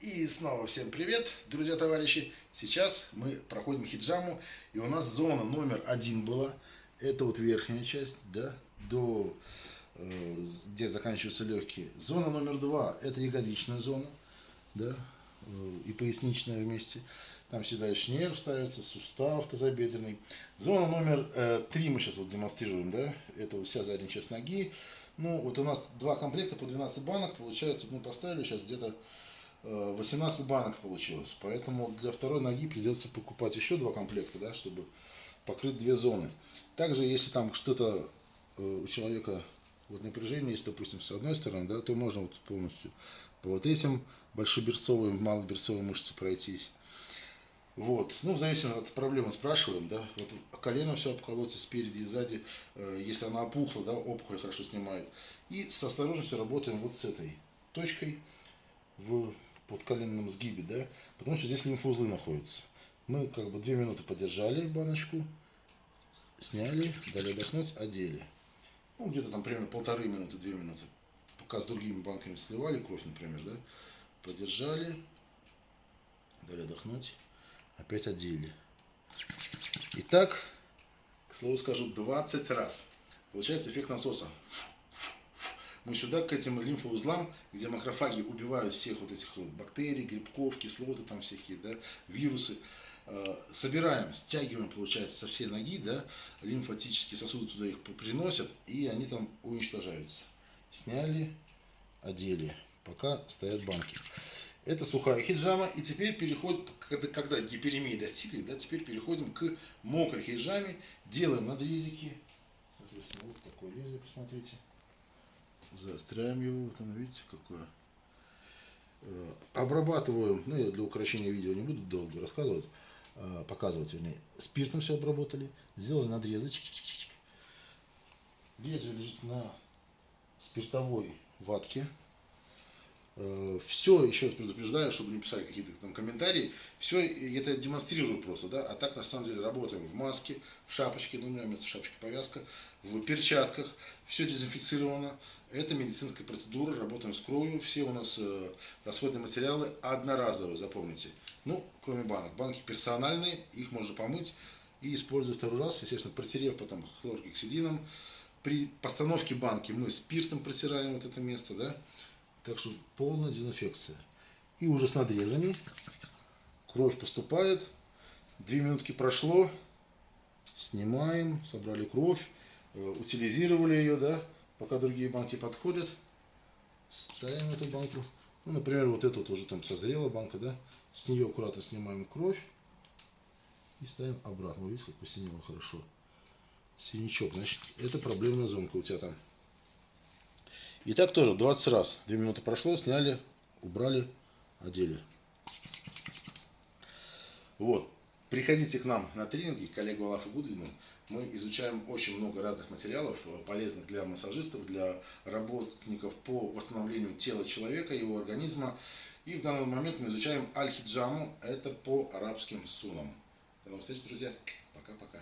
И снова всем привет, друзья, товарищи. Сейчас мы проходим хиджаму, и у нас зона номер один была. Это вот верхняя часть, да, до э, где заканчиваются легкие. Зона номер два – это ягодичная зона, да, э, и поясничная вместе. Там всегда еще нерв ставится, сустав тазобедренный. Зона номер э, три мы сейчас вот демонстрируем, да, это вся задняя часть ноги. Ну, вот у нас два комплекта по 12 банок, получается, мы поставили сейчас где-то 18 э, банок получилось. Поэтому для второй ноги придется покупать еще два комплекта, да, чтобы покрыть две зоны. Также, если там что-то э, у человека вот напряжение есть, допустим, с одной стороны, да, то можно вот полностью по вот этим большеберцовым, малоберцовым мышцы пройтись. Вот. Ну, в зависимости от проблемы спрашиваем, да. Вот колено все обколоться спереди и сзади, э, если она опухла, да, опухоль хорошо снимает. И с осторожностью работаем вот с этой точкой в подколенном сгибе, да, потому что здесь лимфоузлы находятся. Мы как бы две минуты подержали баночку, сняли, дали отдохнуть, одели. Ну, где-то там примерно полторы минуты, две минуты. Пока с другими банками сливали кровь, например, да, подержали, дали отдохнуть, опять одели. Итак, к слову скажу, 20 раз. Получается эффект насоса. Фу мы сюда, к этим лимфоузлам, где макрофаги убивают всех вот этих вот бактерий, грибков, кислоты там всякие, да, вирусы, э, собираем, стягиваем, получается, со всей ноги, да, лимфатические сосуды туда их приносят, и они там уничтожаются. Сняли, одели, пока стоят банки. Это сухая хиджама. И теперь переходим, когда, когда гиперемии достигли, да, теперь переходим к мокрой хиджаме. Делаем надрезики. Соответственно, вот такое лезвие, посмотрите заостряем его, вот оно, видите, какое. Э, обрабатываем, ну я для украшения видео не буду долго рассказывать, э, показывать, вернее, спиртом все обработали, сделали надрезы, чик -чик -чик лезвие лежит на спиртовой ватке, все, еще раз предупреждаю, чтобы не писали какие-то там комментарии, все это демонстрирую просто, да, а так на самом деле работаем в маске, в шапочке, ну у меня вместо шапочки повязка, в перчатках, все дезинфицировано, это медицинская процедура, работаем с кровью, все у нас э, расходные материалы одноразовые, запомните, ну, кроме банок, банки персональные, их можно помыть и использовать второй раз, естественно, протерев потом хлоргексидином, при постановке банки мы спиртом протираем вот это место, да, так что полная дезинфекция. И уже с надрезами. Кровь поступает. Две минутки прошло. Снимаем. Собрали кровь. Э, утилизировали ее, да. Пока другие банки подходят. Ставим эту банку. Ну, например, вот эту вот уже там созрела банка, да. С нее аккуратно снимаем кровь. И ставим обратно. Видите, как посинело хорошо. Синячок. Значит, это проблемная зонка у тебя там. И так тоже 20 раз. 2 минуты прошло, сняли, убрали, одели. Вот. Приходите к нам на тренинги, коллегу Алафу Гудвину. Мы изучаем очень много разных материалов, полезных для массажистов, для работников по восстановлению тела человека, его организма. И в данный момент мы изучаем аль-хиджаму, это по арабским сунам. До новых встреч, друзья. Пока-пока.